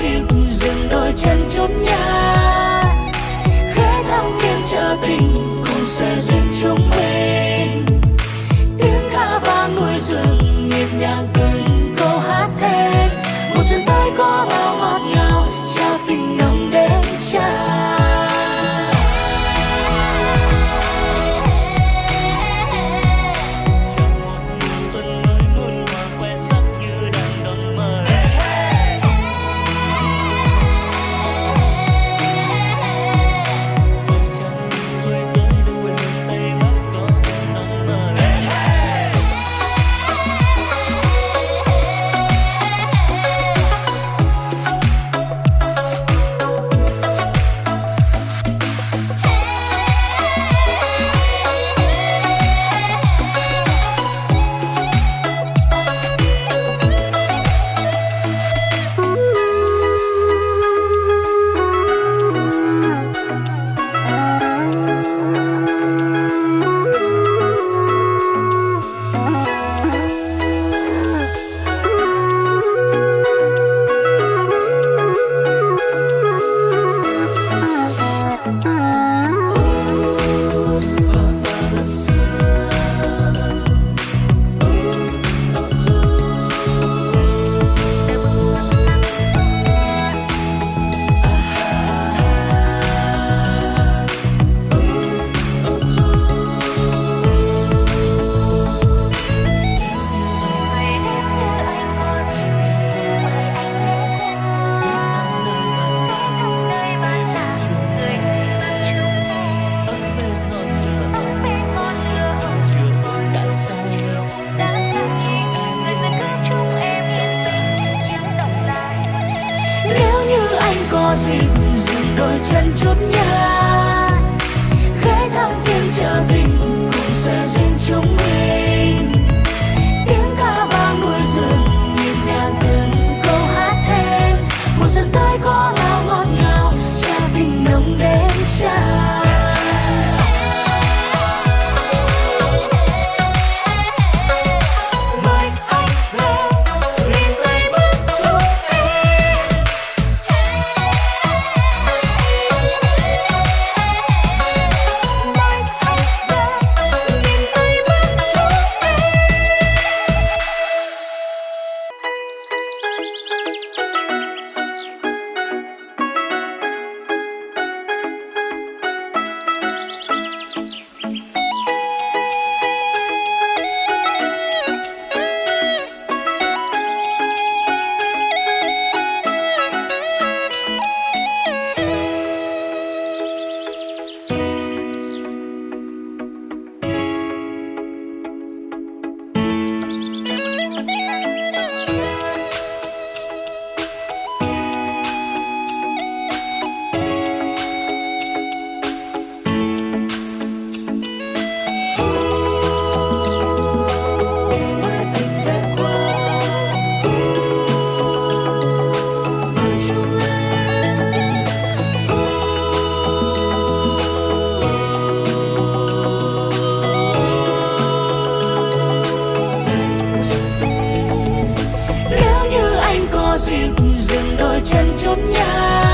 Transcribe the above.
xin dừng đôi chân chút nhau anh có gì đôi chân chút nhau xin dừng đôi chân chút nhau.